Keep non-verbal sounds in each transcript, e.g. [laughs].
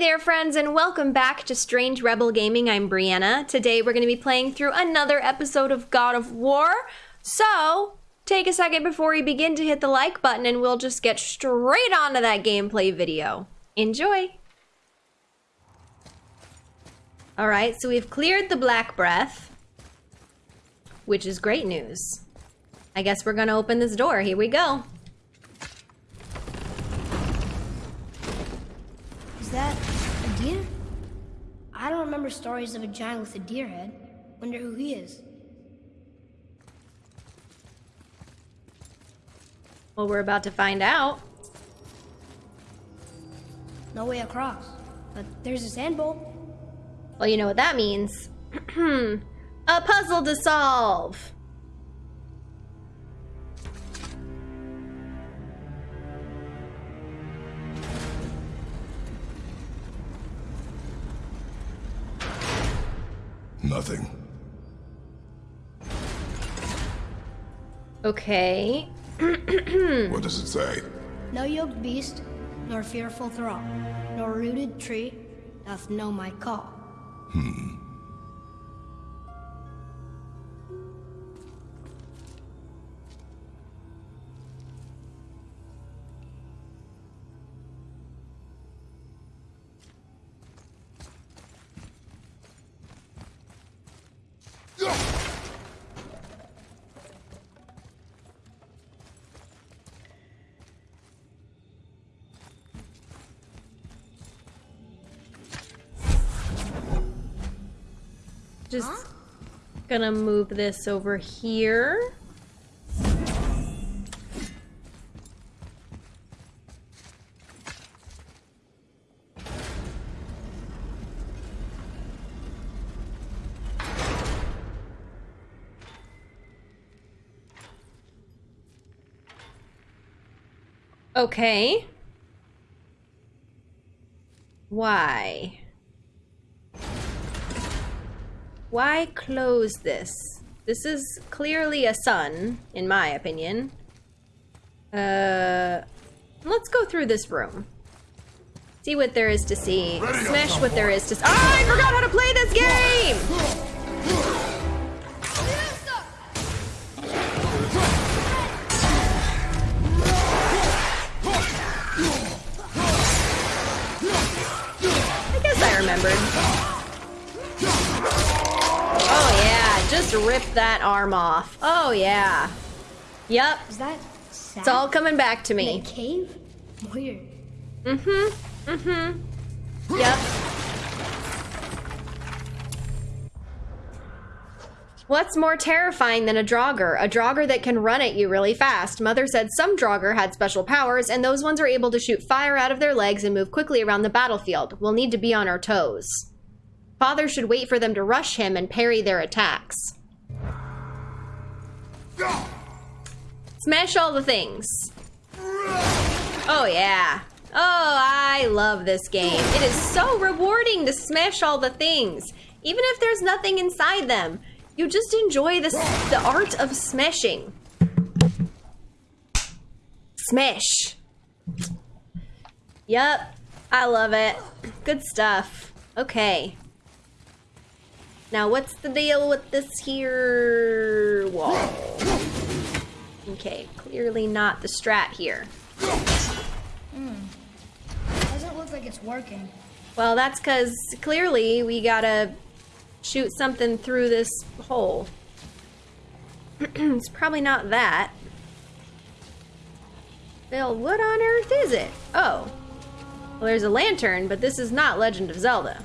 there, friends, and welcome back to Strange Rebel Gaming. I'm Brianna. Today we're going to be playing through another episode of God of War. So, take a second before we begin to hit the like button, and we'll just get straight onto that gameplay video. Enjoy! Alright, so we've cleared the Black Breath, which is great news. I guess we're going to open this door. Here we go. Is that a deer? I don't remember stories of a giant with a deer head. Wonder who he is. Well, we're about to find out. No way across. But there's a sand bowl. Well, you know what that means. [clears throat] a puzzle to solve. Nothing. Okay. [clears throat] What does it say? No yoked beast, nor fearful thrall, nor rooted tree doth know my call. Hmm. Just gonna move this over here. Okay. Why? Why close this? This is clearly a sun, in my opinion. Uh, let's go through this room. See what there is to see. Smash what there is to Oh, I forgot how to play this game! Rip that arm off. Oh yeah. Yep, Is that sand it's all coming back to in a me. cave? Weird. Mm-hmm, mm-hmm. Yep. What's more terrifying than a Draugr? A Draugr that can run at you really fast. Mother said some Draugr had special powers, and those ones are able to shoot fire out of their legs and move quickly around the battlefield. We'll need to be on our toes. Father should wait for them to rush him and parry their attacks. Smash all the things. Oh, yeah. Oh, I love this game. It is so rewarding to smash all the things. Even if there's nothing inside them. You just enjoy this, the art of smashing. Smash. Yup. I love it. Good stuff. Okay. Now, what's the deal with this here wall? Okay, clearly not the strat here. Hmm. Doesn't look like it's working. Well, that's because clearly we gotta shoot something through this hole. [clears throat] it's probably not that. Bill, what on earth is it? Oh. Well, there's a lantern, but this is not Legend of Zelda.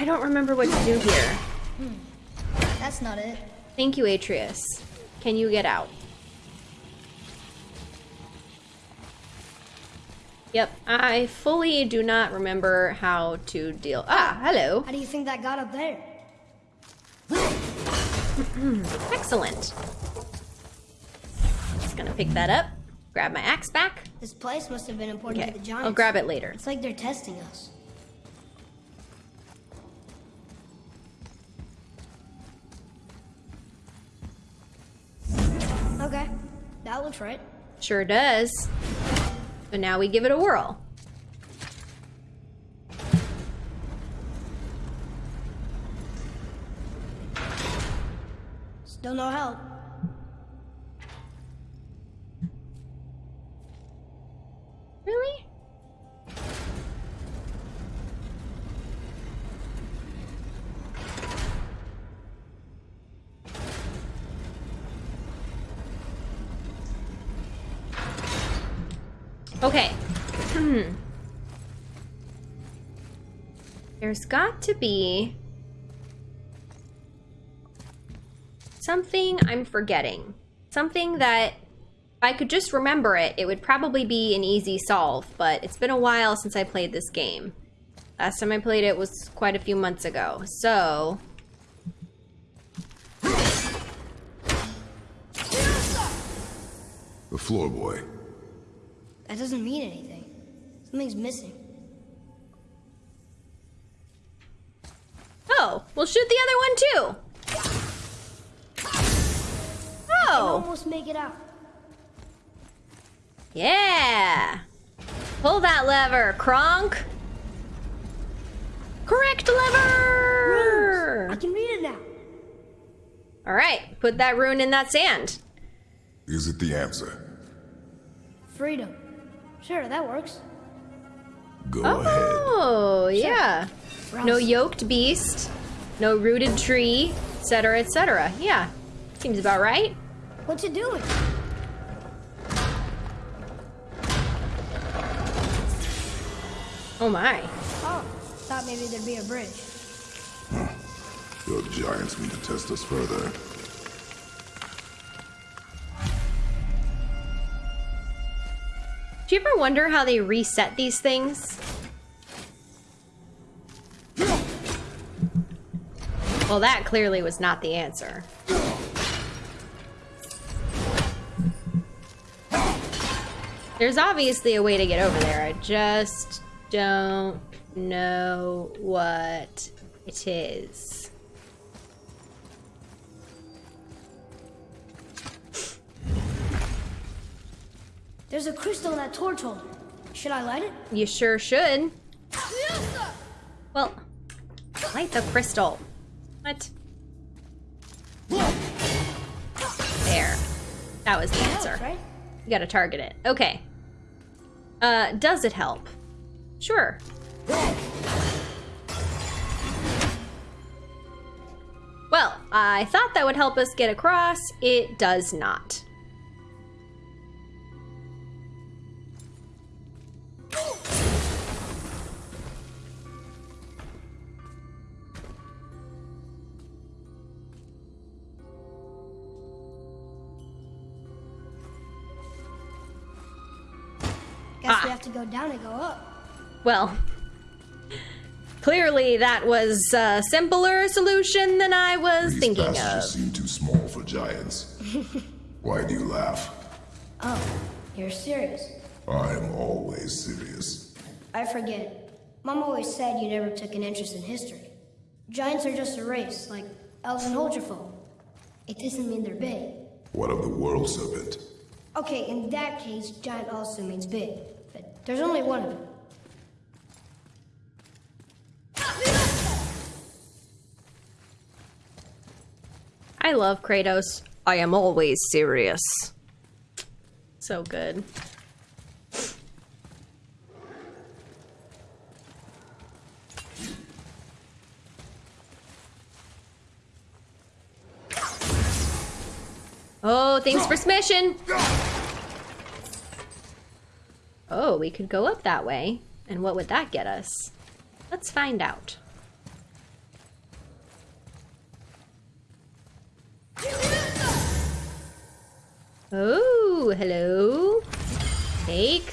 I don't remember what to do here. That's not it. Thank you, Atreus. Can you get out? Yep, I fully do not remember how to deal. Ah, hello. How do you think that got up there? [clears throat] Excellent. Just gonna pick that up. Grab my axe back. This place must have been important Okay, to the giants. I'll grab it later. It's like they're testing us. Okay, that looks right. Sure does. But now we give it a whirl. Still no help. Really? Okay. Hmm. There's got to be something I'm forgetting. Something that if I could just remember it, it would probably be an easy solve, but it's been a while since I played this game. Last time I played it was quite a few months ago, so... The floor boy. That doesn't mean anything. Something's missing. Oh, we'll shoot the other one too! Almost make it out. Yeah! Pull that lever, Kronk! Correct lever! I can read it now. Alright, put that rune in that sand. Is it the answer? Freedom. Sure, that works. Go oh, ahead. Oh, yeah. No yoked beast, no rooted tree, etc., etc. Yeah, seems about right. What's it doing? Oh my. Oh, thought maybe there'd be a bridge. The giants mean to test us further. Do you ever wonder how they reset these things? Well, that clearly was not the answer. There's obviously a way to get over there. I just don't know what it is. There's a crystal in that torch holder. Should I light it? You sure should. Well, light the crystal. What? There. That was the answer. You gotta target it. Okay. Uh, does it help? Sure. Well, I thought that would help us get across. It does not. Well, clearly that was a simpler solution than I was These thinking passages of. seem too small for giants. [laughs] Why do you laugh? Oh, you're serious. I am always serious. I forget. Mom always said you never took an interest in history. Giants are just a race, like elves and Holgerfolk. It doesn't mean they're big. What of the world serpent? Okay, in that case, giant also means big. But there's only one of them. I love Kratos. I am always serious. So good. Oh, thanks for smishing. Oh, we could go up that way. And what would that get us? Let's find out. Oh, hello. Take.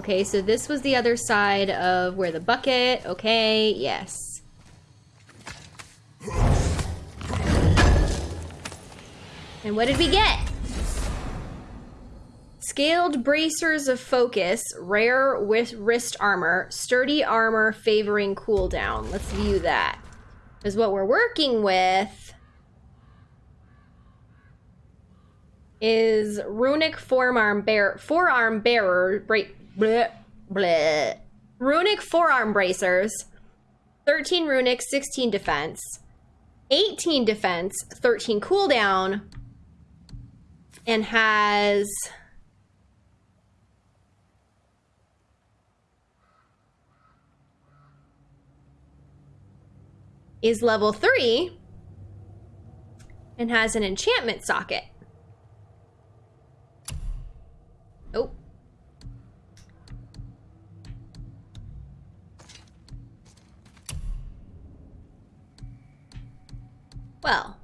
Okay, so this was the other side of where the bucket. Okay, yes. And what did we get? Scaled bracers of focus, rare with wrist armor, sturdy armor favoring cooldown. Let's view that. Because what we're working with is runic forearm bear forearm bearer bra- bleh, bleh. runic forearm bracers 13 runic 16 defense 18 defense 13 cooldown and has is level 3 and has an enchantment socket. Well,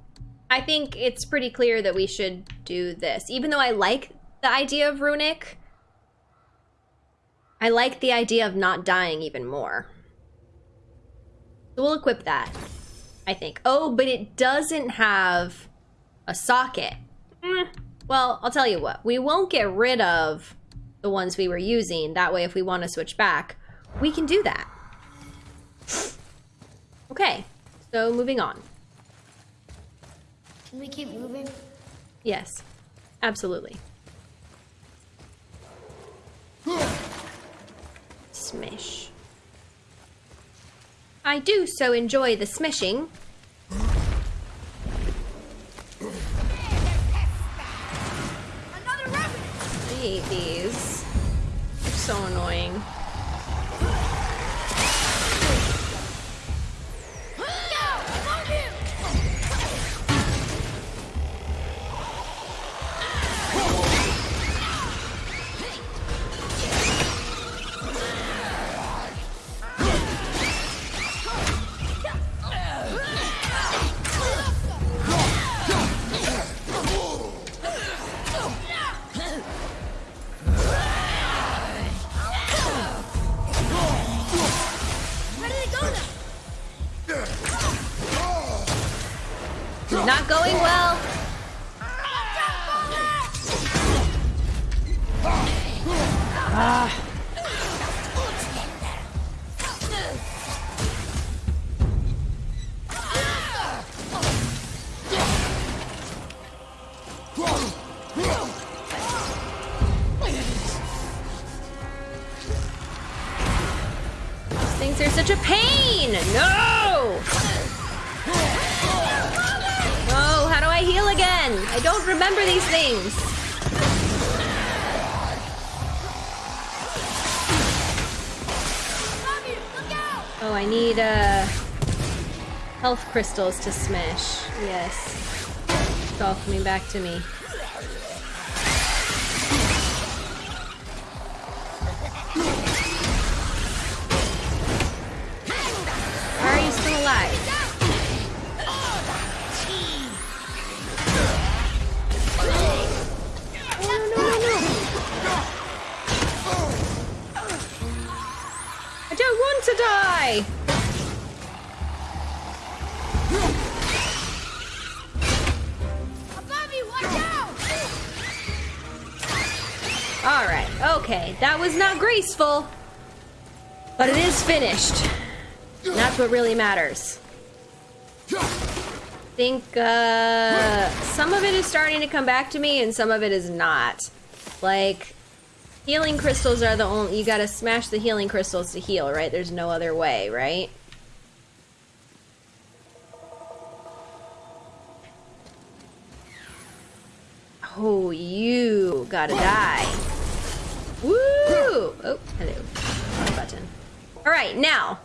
I think it's pretty clear that we should do this. Even though I like the idea of runic, I like the idea of not dying even more. So we'll equip that, I think. Oh, but it doesn't have a socket. Mm, Well, I'll tell you what. We won't get rid of the ones we were using. That way, if we want to switch back, we can do that. Okay, so moving on. Can we keep moving? Yes, absolutely. Smish. I do so enjoy the smishing. I hate these. They're so annoying. Such a pain. No. Oh, how do I heal again? I don't remember these things. Oh, I need uh health crystals to smash. Yes. It's all coming back to me. To die! Bobby, watch out! Alright, okay. That was not graceful. But it is finished. And that's what really matters. I think uh, some of it is starting to come back to me and some of it is not. Like, healing crystals are the only. You gotta smash the healing crystals to heal, right? There's no other way, right? Oh, you gotta die. Woo! Oh, hello. Button. All right, now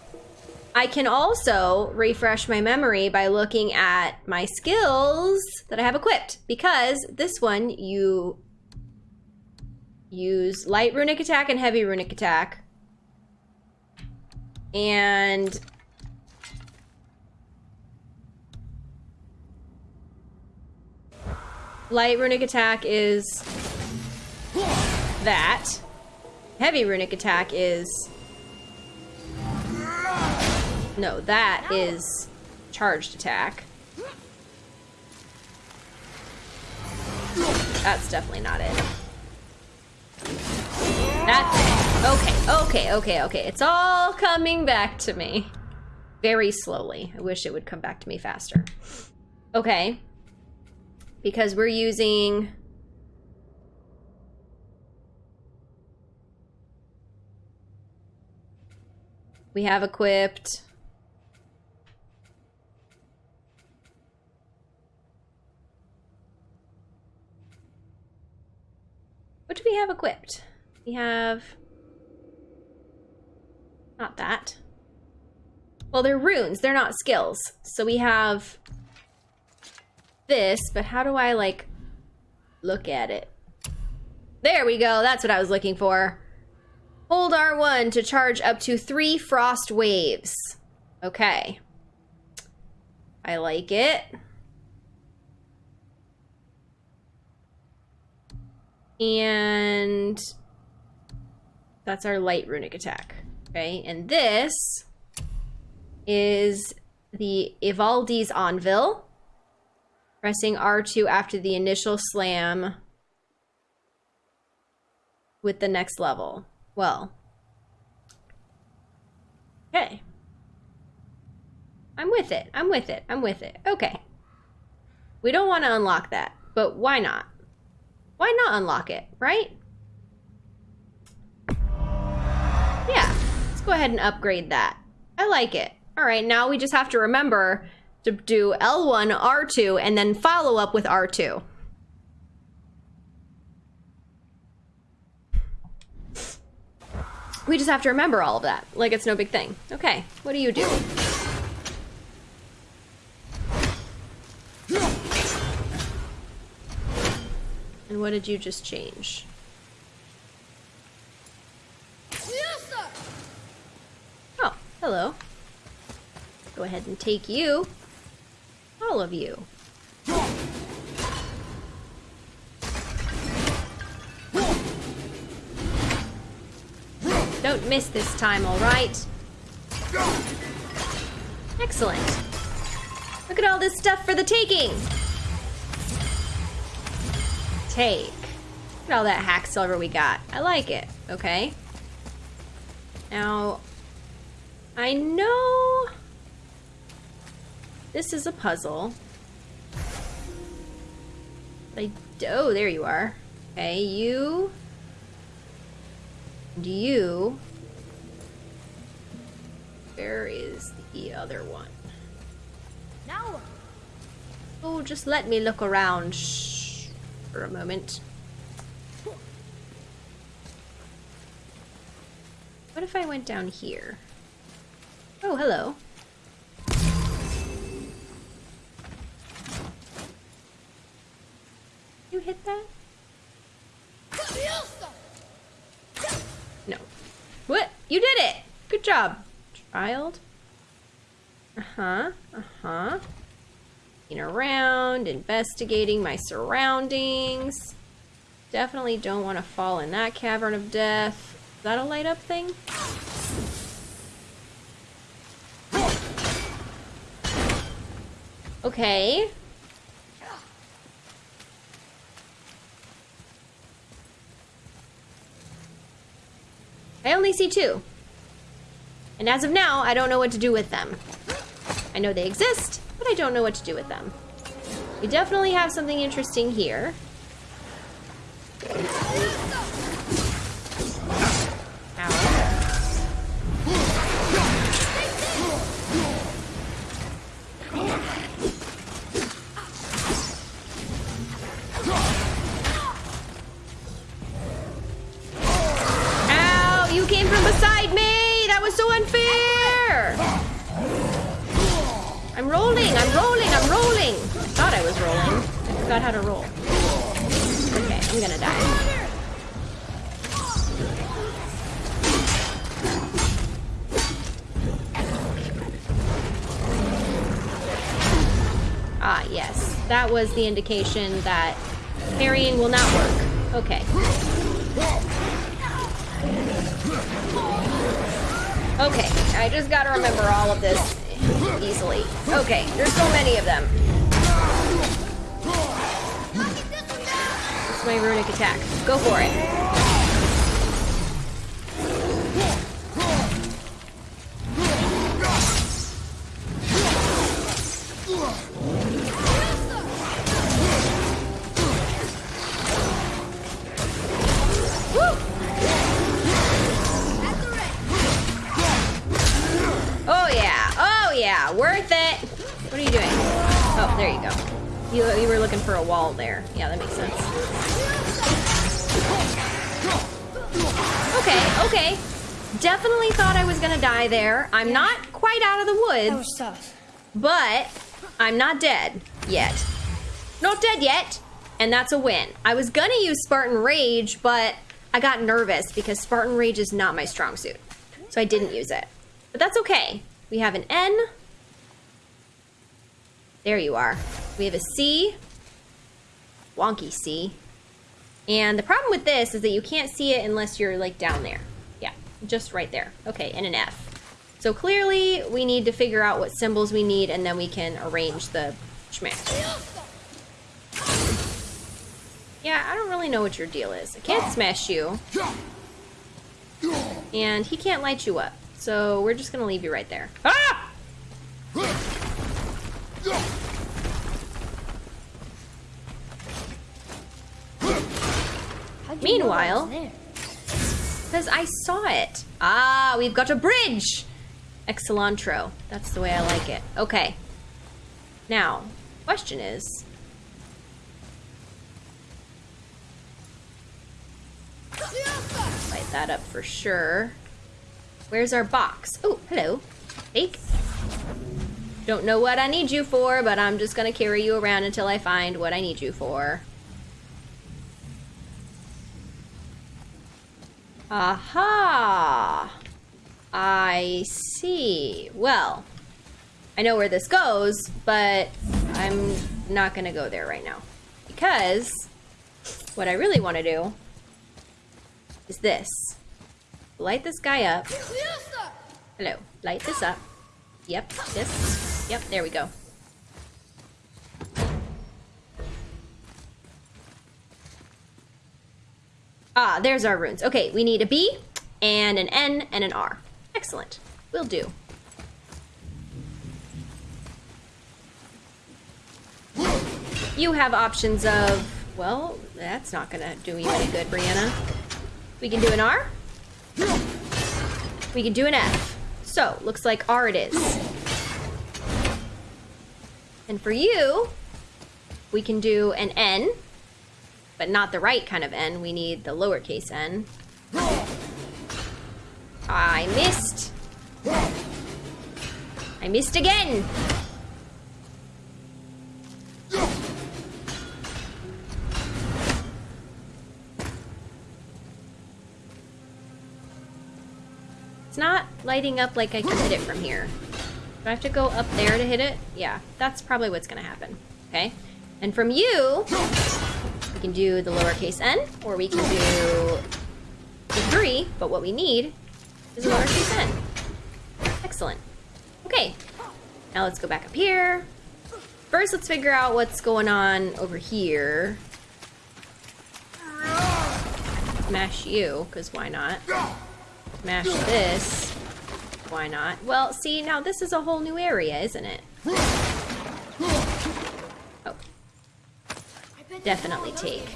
I can also refresh my memory by looking at my skills that I have equipped because this one you use light runic attack and heavy runic attack. And light runic attack is that. Heavy runic attack is no, that is charged attack. That's definitely not it. That's it. Okay, okay, okay, okay. It's all coming back to me. Very slowly. I wish it would come back to me faster. Okay. Because we're using... We have equipped... What do we have equipped? We have... Not that. Well, they're runes. They're not skills. So we have this, but how do I, like, look at it? There we go. That's what I was looking for. Hold R1 to charge up to three frost waves. Okay. I like it. And that's our light runic attack. Okay, and this is the Ivaldi's Anvil. Pressing R2 after the initial slam with the next level. Well. Okay. I'm with it. I'm with it. I'm with it. Okay. We don't want to unlock that, but why not? Why not unlock it, right? Yeah, let's go ahead and upgrade that. I like it. All right, now we just have to remember to do L1, R2, and then follow up with R2. We just have to remember all of that, like it's no big thing. Okay, what do you do? And what did you just change? Oh, hello. Go ahead and take you. All of you. Don't miss this time, alright? Excellent. Look at all this stuff for the taking! Take. Look at all that hack silver we got. I like it. Okay. Now, I know this is a puzzle. I, oh, there you are. Okay, you and you. Where is the other one? Now. Oh, just let me look around shh, for a moment. What if I went down here? Oh, hello. You hit that? No. What? You did it! Good job, child. Uh-huh, uh-huh. Looking around, investigating my surroundings. Definitely don't want to fall in that cavern of death. Is that a light up thing? Okay. I only see two. And as of now, I don't know what to do with them. I know they exist, but I don't know what to do with them. We definitely have something interesting here. Was rolling. I forgot how to roll. Okay, I'm gonna die. Ah yes, that was the indication that parrying will not work. Okay. Okay, I just gotta remember all of this easily. Okay, there's so many of them. It's my runic attack. Go for it. Die there. I'm not quite out of the That woods, was tough. but I'm not dead yet. Not dead yet, and that's a win. I was gonna use Spartan Rage, but I got nervous because Spartan Rage is not my strong suit. So I didn't use it. But that's okay. We have an N. There you are. We have a C. Wonky C. And the problem with this is that you can't see it unless you're like down there. Yeah, just right there. Okay, and an F. So clearly we need to figure out what symbols we need and then we can arrange the schmack. Yeah, I don't really know what your deal is. I can't smash you. And he can't light you up. So we're just gonna leave you right there. Ah! How'd you know that Meanwhile- Because I saw it. Ah, we've got a bridge! Excellentro. That's the way I like it. Okay. Now, question is... Light that up for sure. Where's our box? Oh, hello. Fake. Don't know what I need you for, but I'm just gonna carry you around until I find what I need you for. Aha! I see. Well, I know where this goes, but I'm not gonna go there right now. Because what I really want to do is this. Light this guy up. Hello. Light this up. Yep, this. Yep, there we go. Ah, there's our runes. Okay, we need a B and an N and an R. Excellent. Will do. You have options of, well, that's not gonna do you any good, Brianna. We can do an R. We can do an F. So, looks like R it is. And for you, we can do an N, but not the right kind of N. We need the lowercase n. I missed. I missed again. It's not lighting up like I can hit it from here. Do I have to go up there to hit it? Yeah, that's probably what's gonna happen. Okay? And from you, we can do the lowercase n, or we can do the 3, but what we need is a lowercase n. Excellent. Okay, now let's go back up here. First, let's figure out what's going on over here. Smash you, because why not? Smash this. Why not? Well, see, now this is a whole new area, isn't it? Oh. Definitely take.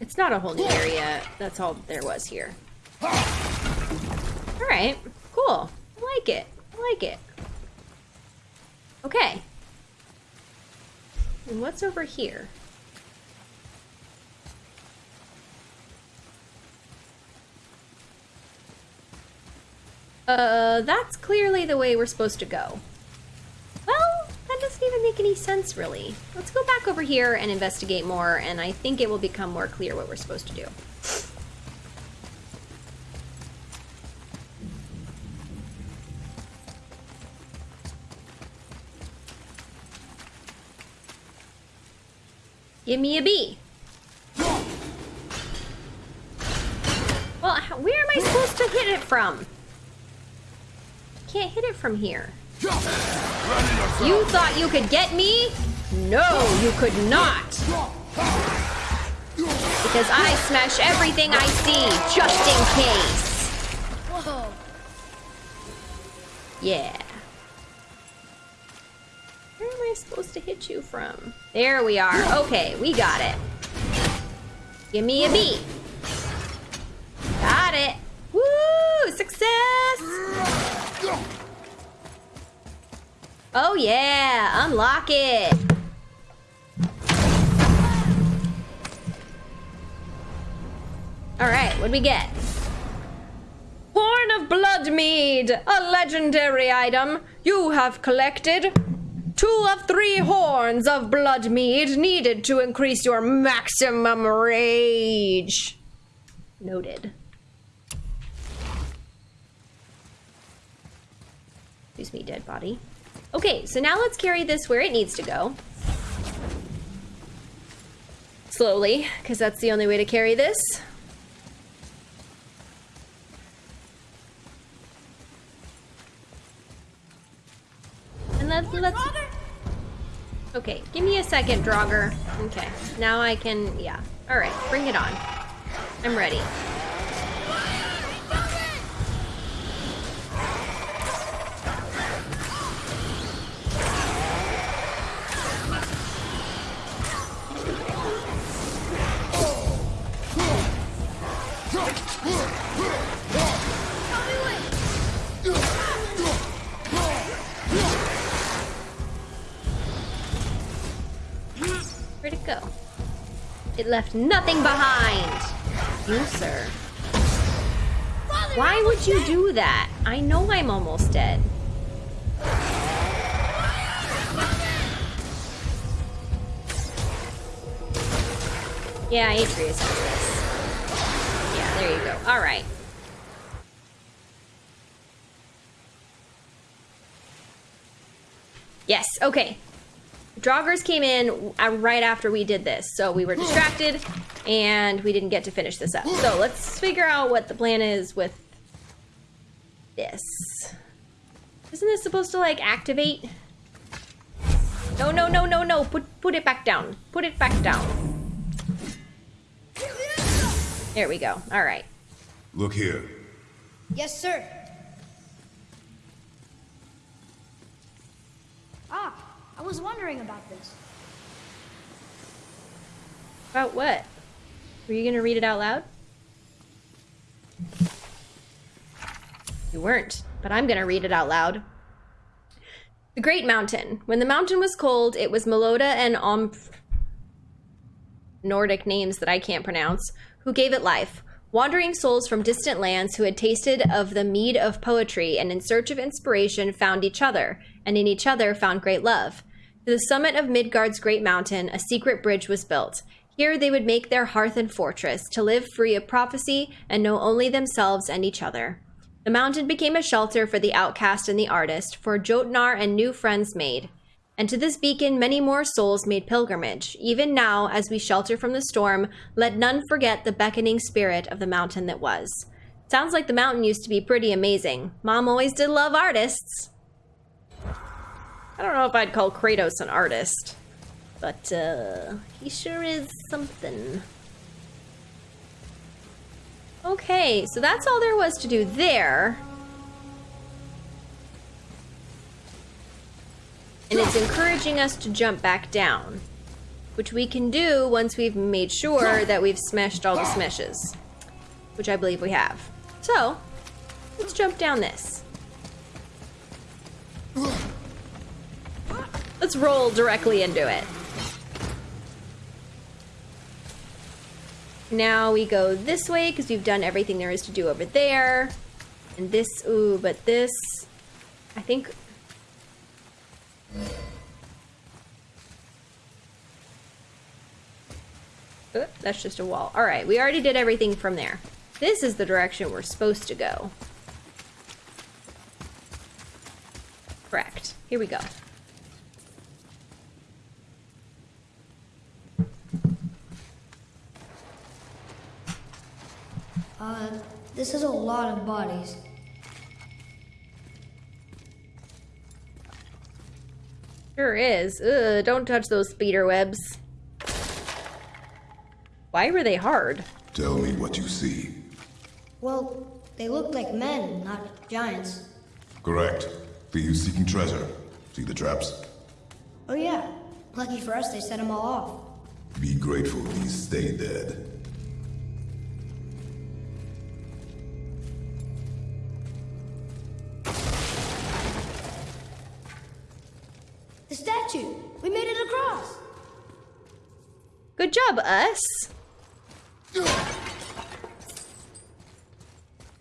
It's not a whole new area. That's all there was here. Alright, cool. I like it. I like it. Okay. And what's over here? Uh, that's clearly the way we're supposed to go. Well, that doesn't even make any sense, really. Let's go back over here and investigate more, and I think it will become more clear what we're supposed to do. Give me a B. Well, where am I supposed to hit it from? Can't hit it from here. You thought you could get me? No, you could not! Because I smash everything I see, just in case. Yeah. Where am I supposed to hit you from? There we are. Okay, we got it. Give me a beat. Got it. Woo! Success! Oh yeah! Unlock it! Alright, what'd we get? Horn of Bloodmead! A legendary item! You have collected two of three horns of Bloodmead needed to increase your maximum rage. Noted. Excuse me, dead body. Okay, so now let's carry this where it needs to go. Slowly, because that's the only way to carry this. And let's, let's... Okay, give me a second, Draugr. Okay, now I can, yeah. Alright, bring it on. I'm ready. Left nothing behind. You, sir. Why would you do that? I know I'm almost dead. Yeah, Atreus did this. Yeah, there you go. All right. Yes, okay. Draugrs came in right after we did this, so we were distracted and we didn't get to finish this up. So let's figure out what the plan is with this. Isn't this supposed to like activate? No, no, no, no, no. Put put it back down. Put it back down. There we go. All right. Look here. Yes, sir. Ah, I was wondering about this. About what? Were you gonna read it out loud? You weren't, but I'm gonna read it out loud. The Great Mountain. When the mountain was cold, it was Meloda and Omf. Nordic names that I can't pronounce, who gave it life. Wandering souls from distant lands who had tasted of the mead of poetry and in search of inspiration found each other, and in each other found great love. To the summit of Midgard's great mountain, a secret bridge was built. Here they would make their hearth and fortress, to live free of prophecy and know only themselves and each other. The mountain became a shelter for the outcast and the artist, for Jotnar and new friends made. And to this beacon many more souls made pilgrimage. Even now, as we shelter from the storm, let none forget the beckoning spirit of the mountain that was. Sounds like the mountain used to be pretty amazing. Mom always did love artists. I don't know if I'd call Kratos an artist, but uh, he sure is something. Okay, so that's all there was to do there. And it's encouraging us to jump back down, which we can do once we've made sure that we've smashed all the smashes, which I believe we have. So, let's jump down this. Let's roll directly into it. Now we go this way because we've done everything there is to do over there. And this, ooh, but this, I think. That's just a wall. All right, we already did everything from there. This is the direction we're supposed to go. Correct. Here we go. Uh, this is a lot of bodies. Sure is. Ugh, don't touch those spider webs. Why were they hard? Tell me what you see. Well, they look like men, not giants. Correct. Thieves seeking treasure. See the traps? Oh yeah. Lucky for us, they set them all off. Be grateful these stay dead. Us.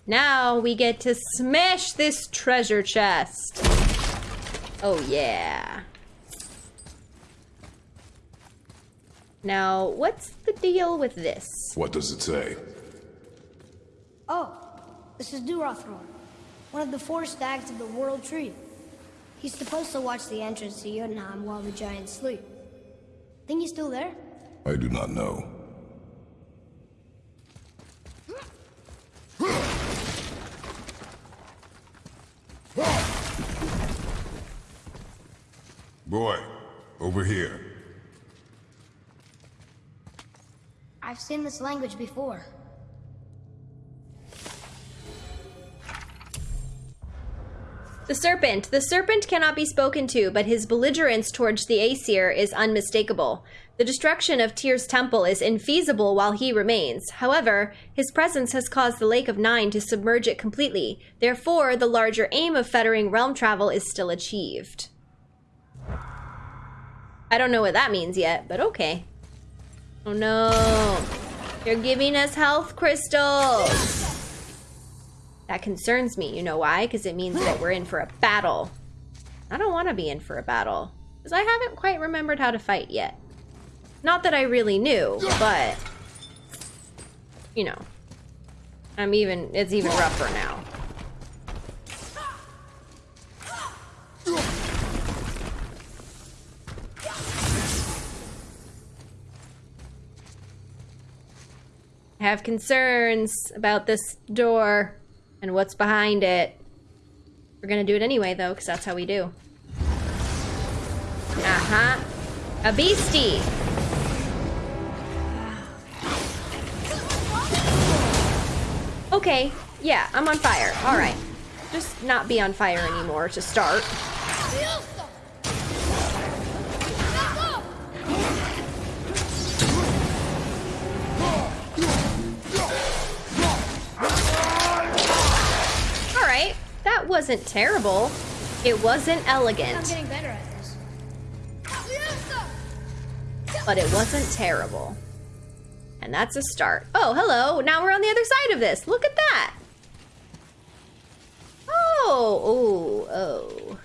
Now we get to smash this treasure chest. Oh, yeah. Now, what's the deal with this? What does it say? Oh, this is Durathror, one of the four stags of the World Tree. He's supposed to watch the entrance to Jotunheim while the giants sleep. Think he's still there? I do not know. Boy, over here. I've seen this language before. The serpent. The serpent cannot be spoken to, but his belligerence towards the Aesir is unmistakable. The destruction of Tyr's temple is infeasible while he remains. However, his presence has caused the Lake of Nine to submerge it completely. Therefore, the larger aim of fettering realm travel is still achieved. I don't know what that means yet, but okay. Oh no. You're giving us health crystals. That concerns me. You know why? Because it means that we're in for a battle. I don't want to be in for a battle. Because I haven't quite remembered how to fight yet. Not that I really knew, but... You know. I'm even... It's even rougher now. I have concerns about this door and what's behind it. We're gonna do it anyway, though, because that's how we do. Uh-huh. A beastie! Okay, yeah, I'm on fire. Alright. Just not be on fire anymore to start. Alright, that wasn't terrible. It wasn't I'm elegant, getting better at this. but it wasn't terrible. And that's a start. Oh, hello. Now we're on the other side of this. Look at that. Oh, oh,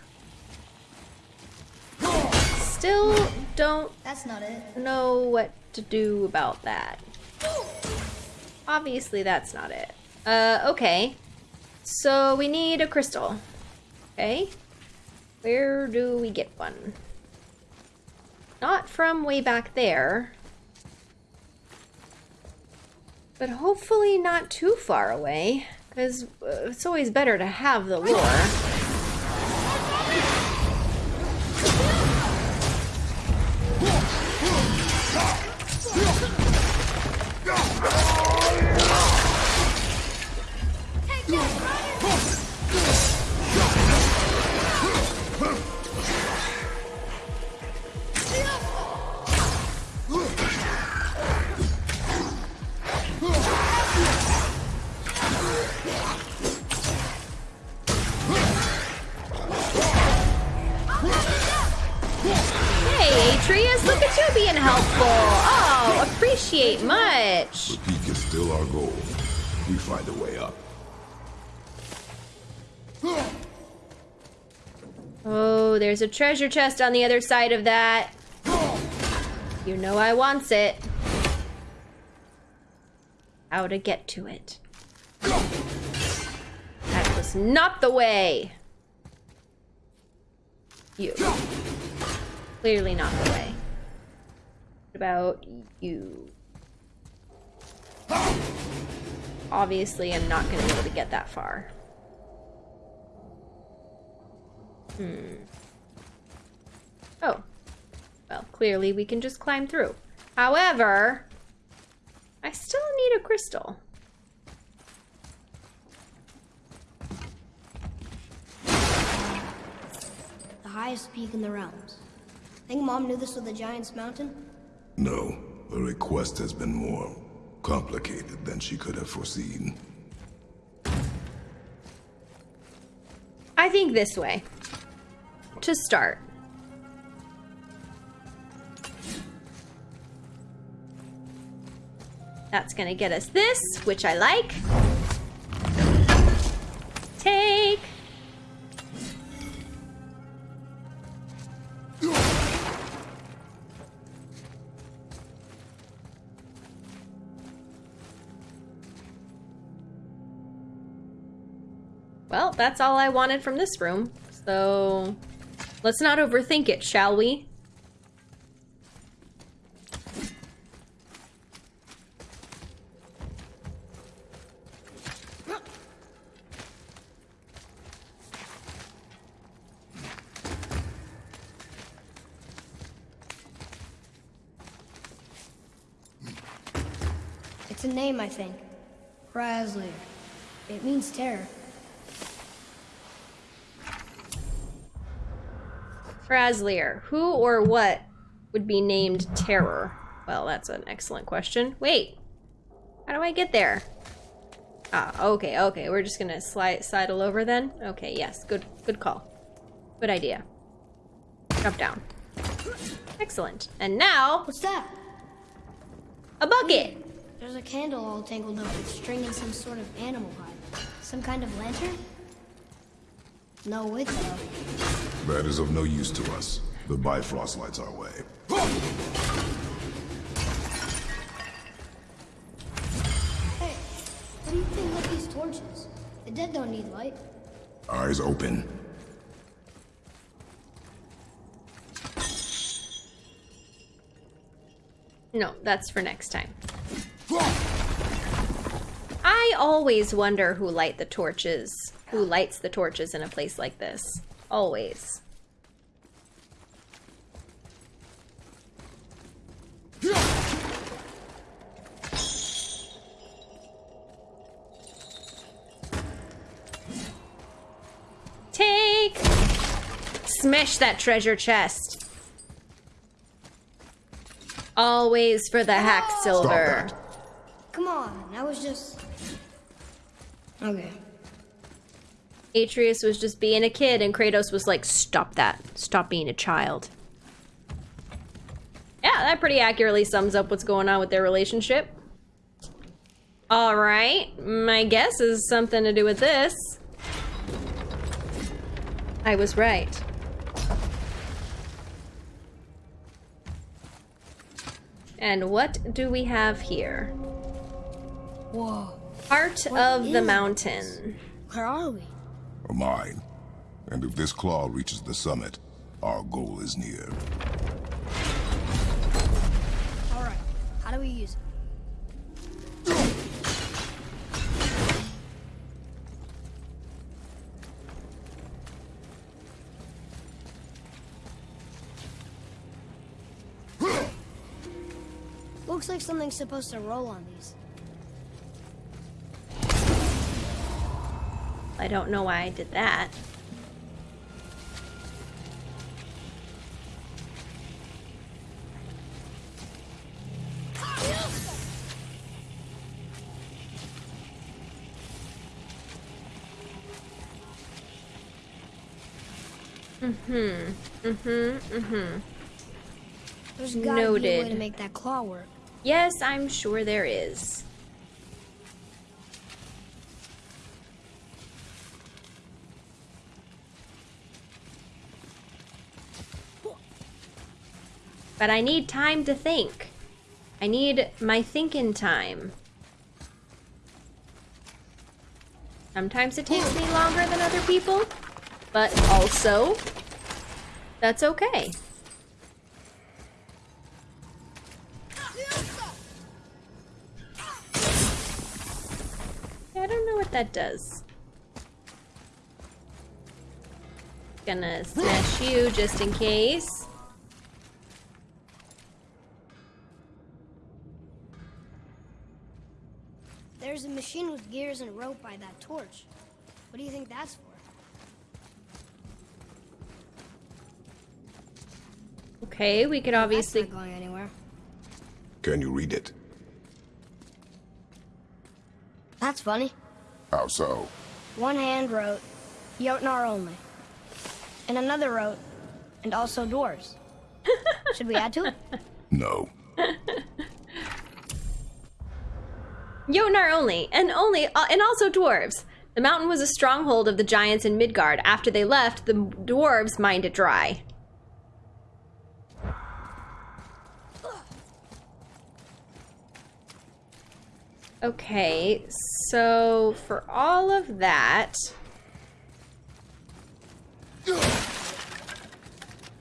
oh. Still don't That's not it. know what to do about that. Obviously, that's not it. Uh, okay. So we need a crystal. Okay. Where do we get one? Not from way back there. But hopefully not too far away. Because uh, it's always better to have the lore. Oh, there's a treasure chest on the other side of that. You know I wants it. How to get to it. That was not the way. You. Clearly not the way. What about you? Obviously, I'm not going to be able to get that far. Hmm. Oh. Well, clearly we can just climb through. However, I still need a crystal. The highest peak in the realms. Think Mom knew this was the Giant's Mountain? No, the request has been more complicated than she could have foreseen. I think this way. To start. That's gonna get us this, which I like. Take. Well, that's all I wanted from this room. So, let's not overthink it, shall we? It's a name, I think. Razzler. It means terror. Razlir. Who or what would be named Terror? Well, that's an excellent question. Wait. How do I get there? Ah, okay, okay. We're just gonna slide sidle over then? Okay, yes. Good good call. Good idea. Jump down. Excellent. And now, What's that? a bucket! There's a candle all tangled up with string and some sort of animal hide. Some kind of lantern? No wick, though. That is of no use to us. The Bifrost lights our way. Hey, what do you think of these torches? The dead don't need light. Eyes open. No, that's for next time. I always wonder who light the torches. Who lights the torches in a place like this. Always. Take! Smash that treasure chest. Always for the hack silver. Come on, I was just... Okay. Atreus was just being a kid, and Kratos was like, Stop that. Stop being a child. Yeah, that pretty accurately sums up what's going on with their relationship. Alright, my guess is something to do with this. I was right. And what do we have here? Whoa. Heart What of the is mountain. Where are we? A mine. And if this claw reaches the summit, our goal is near. Alright, how do we use it? Looks like something's supposed to roll on these. I don't know why I did that. Mm-hmm. Mm-hmm. Mm-hmm. There's gotta be a way to make that claw work. Yes, I'm sure there is. But I need time to think. I need my thinking time. Sometimes it takes me longer than other people, but also, that's okay. I don't know what that does. Gonna smash you just in case. There's a machine with gears and rope by that torch. What do you think that's for? Okay, we could obviously... That's obviously. not going anywhere. Can you read it? That's funny. How so? One hand wrote, Jotnar only. And another wrote, and also dwarves. [laughs] Should we add to it? No. [laughs] Jotnar only, and only, uh, and also dwarves. The mountain was a stronghold of the giants in Midgard. After they left, the dwarves mined it dry. Okay, so for all of that,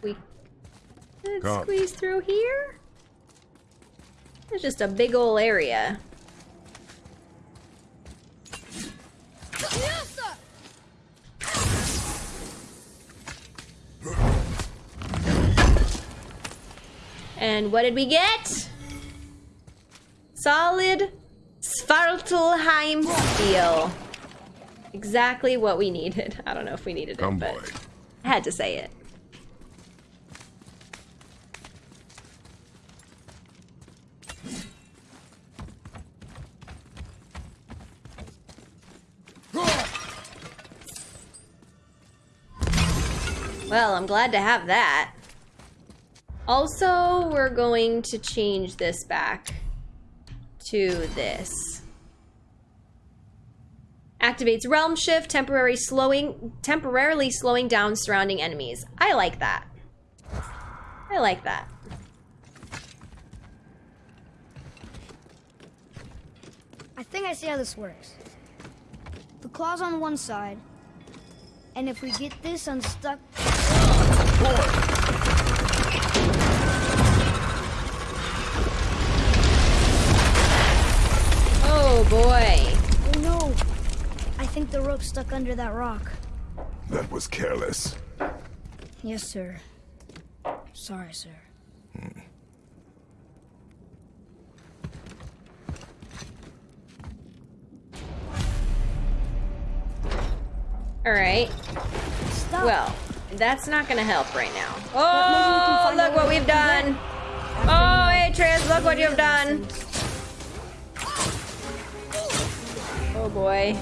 we could squeeze through here. It's just a big ol' area. And what did we get? Solid Svartalfheim steel. Exactly what we needed. [laughs] I don't know if we needed Come, it, but boy. I had to say it. Well, I'm glad to have that. Also, we're going to change this back to this. Activates realm shift, temporary slowing temporarily slowing down surrounding enemies. I like that. I like that. I think I see how this works. The claw's on one side, and if we get this unstuck, Oh boy. oh no! I think the rope stuck under that rock. That was careless. Yes, sir. Sorry, sir. Alright. Stop. Well, that's not gonna help right now. maybe we can Oh, look what we've done! Oh, Atreus, look what you've done. Boy.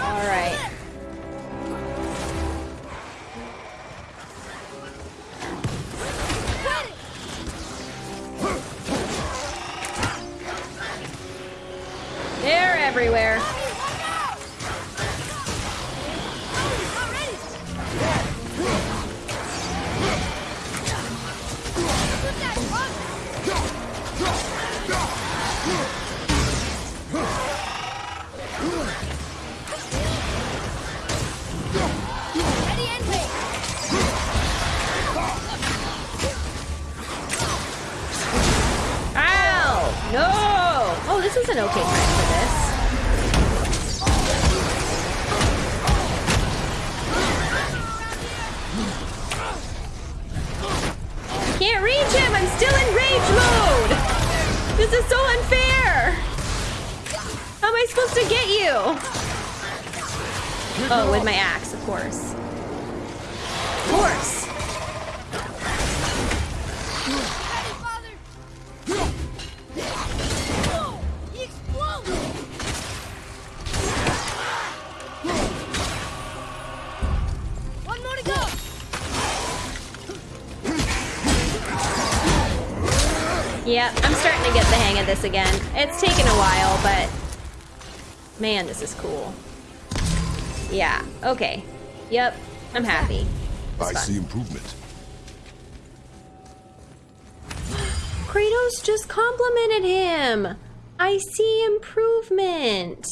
Alright. They're everywhere. Yep, I'm starting to get the hang of this again. It's taken a while, but man, this is cool. Yeah, okay. Yep, I'm happy. I see improvement. Kratos just complimented him. I see improvement.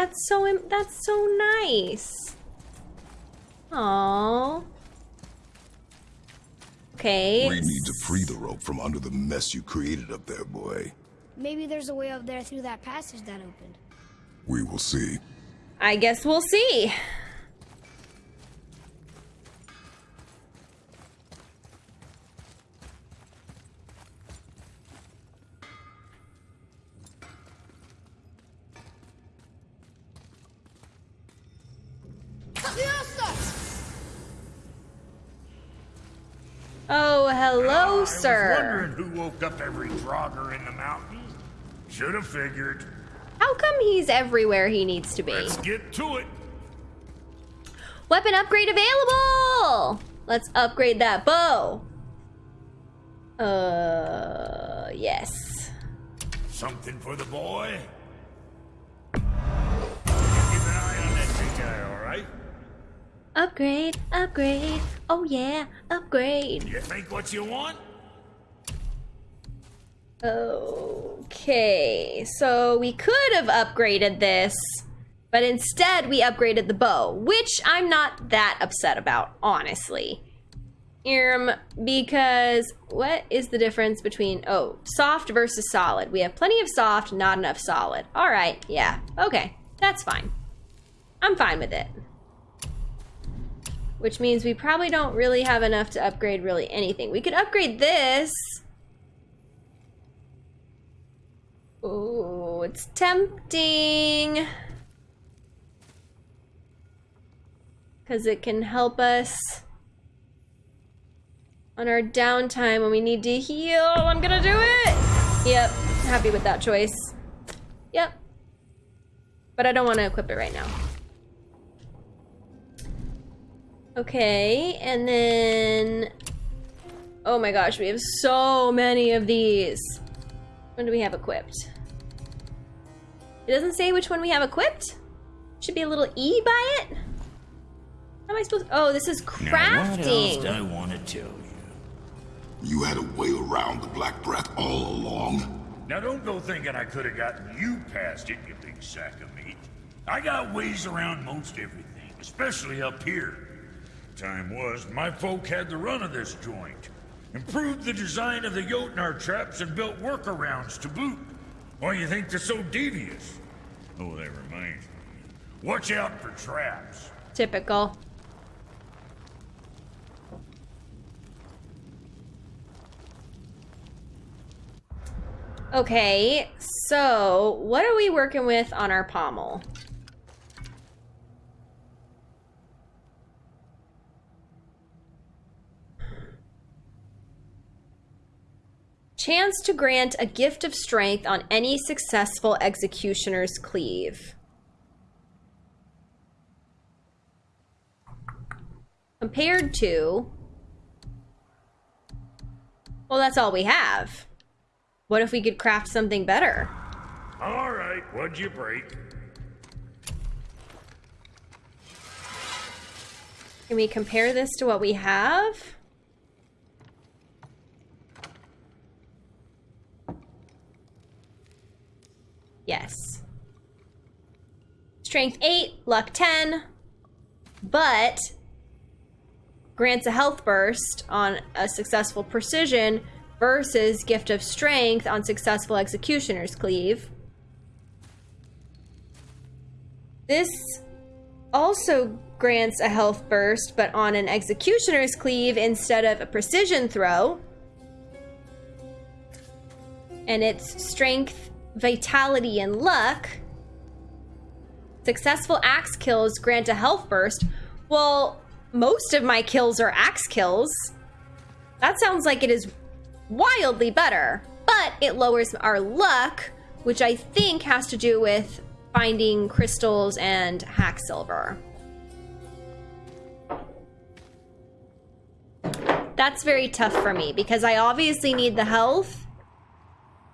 That's so im- that's so nice. Oh. Okay. We need to free the rope from under the mess you created up there, boy. Maybe there's a way up there through that passage that opened. We will see. I guess we'll see. Oh, hello, I was sir. wondering who woke up every Draugr in the mountains. Should have figured. How come he's everywhere he needs to be? Let's get to it. Weapon upgrade available! Let's upgrade that bow. Uh, yes. Something for the boy. Keep an eye on that big guy, all right? Upgrade, upgrade. Oh yeah, upgrade. You think what you want? Okay, so we could have upgraded this, but instead we upgraded the bow, which I'm not that upset about, honestly. Um, because what is the difference between, oh, soft versus solid? We have plenty of soft, not enough solid. All right, yeah, okay, that's fine. I'm fine with it. Which means we probably don't really have enough to upgrade really anything. We could upgrade this. Oh, it's tempting. Because it can help us on our downtime when we need to heal. I'm gonna do it! Yep, happy with that choice. Yep. But I don't want to equip it right now. Okay, and then... Oh my gosh, we have so many of these. When do we have equipped? It doesn't say which one we have equipped. Should be a little E by it. How am I supposed? Oh, this is Now, what else do crafting. I want to tell you? You had a way around the Black Breath all along? Now, don't go thinking I could have gotten you past it, you big sack of meat. I got ways around most everything, especially up here. Time was, my folk had the run of this joint. Improved the design of the Jotnar traps and built workarounds to boot. Why you think they're so devious? Oh, that reminds me. Watch out for traps. Typical. Okay, so what are we working with on our pommel? Chance to grant a gift of strength on any successful executioner's cleave. Compared to... Well, that's all we have. What if we could craft something better? All right, what'd you break? Can we compare this to what we have? Yes. Strength 8, luck 10, but grants a health burst on a successful precision versus gift of strength on successful executioner's cleave. This also grants a health burst, but on an executioner's cleave instead of a precision throw. And it's strength, vitality, and luck. Successful axe kills grant a health burst. Well, most of my kills are axe kills. That sounds like it is wildly better, but it lowers our luck, which I think has to do with finding crystals and hack silver. That's very tough for me because I obviously need the health,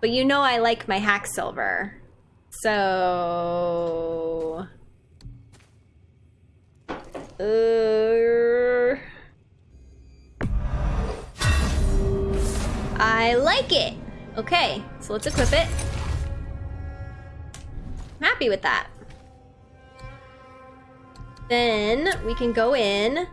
but you know I like my hack silver. So. Uh, I like it. Okay, so let's equip it. I'm happy with that. Then we can go in,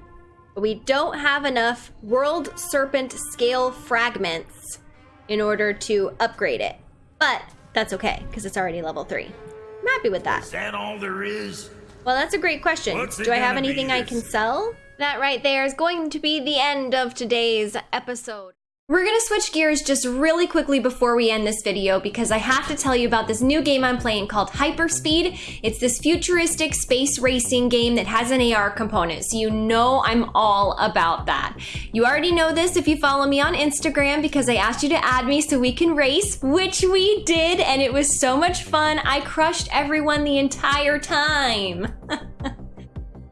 but we don't have enough World Serpent scale fragments in order to upgrade it. But that's okay, because it's already level 3. I'm happy with that. Is that all there is? Well, that's a great question. What's Do I have anything I can sell? That right there is going to be the end of today's episode. We're gonna switch gears just really quickly before we end this video because I have to tell you about this new game I'm playing called Hyperspeed. It's this futuristic space racing game that has an AR component, so you know I'm all about that. You already know this if you follow me on Instagram because I asked you to add me so we can race, which we did, and it was so much fun. I crushed everyone the entire time. [laughs]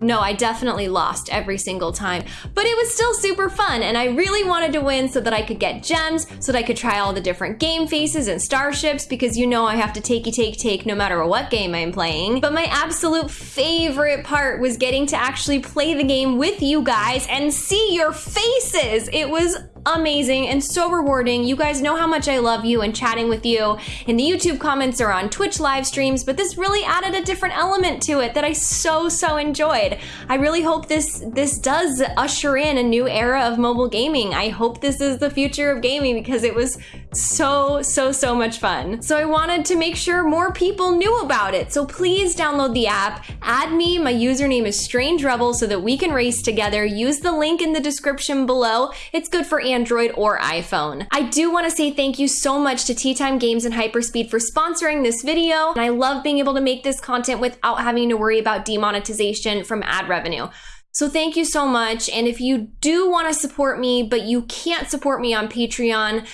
No, I definitely lost every single time, but it was still super fun and I really wanted to win so that I could get gems, so that I could try all the different game faces and starships because you know I have to takey take take no matter what game I'm playing. But my absolute favorite part was getting to actually play the game with you guys and see your faces. It was amazing and so rewarding. You guys know how much I love you and chatting with you in the YouTube comments or on Twitch live streams, but this really added a different element to it that I so, so enjoyed. I really hope this, this does usher in a new era of mobile gaming. I hope this is the future of gaming because it was so, so, so much fun. So I wanted to make sure more people knew about it. So please download the app, add me, my username is Strange Rebel so that we can race together. Use the link in the description below. It's good for Android or iPhone. I do want to say thank you so much to Tea Time Games and Hyperspeed for sponsoring this video. And I love being able to make this content without having to worry about demonetization from ad revenue. So thank you so much. And if you do want to support me, but you can't support me on Patreon,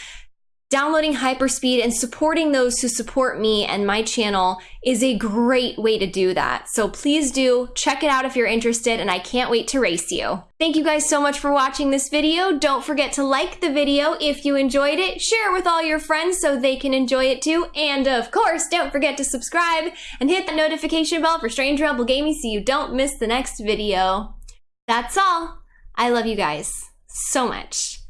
Downloading Hyperspeed and supporting those who support me and my channel is a great way to do that. So please do check it out if you're interested and I can't wait to race you. Thank you guys so much for watching this video. Don't forget to like the video if you enjoyed it, share it with all your friends so they can enjoy it too, and of course, don't forget to subscribe and hit the notification bell for Strange Rebel Gaming so you don't miss the next video. That's all. I love you guys so much.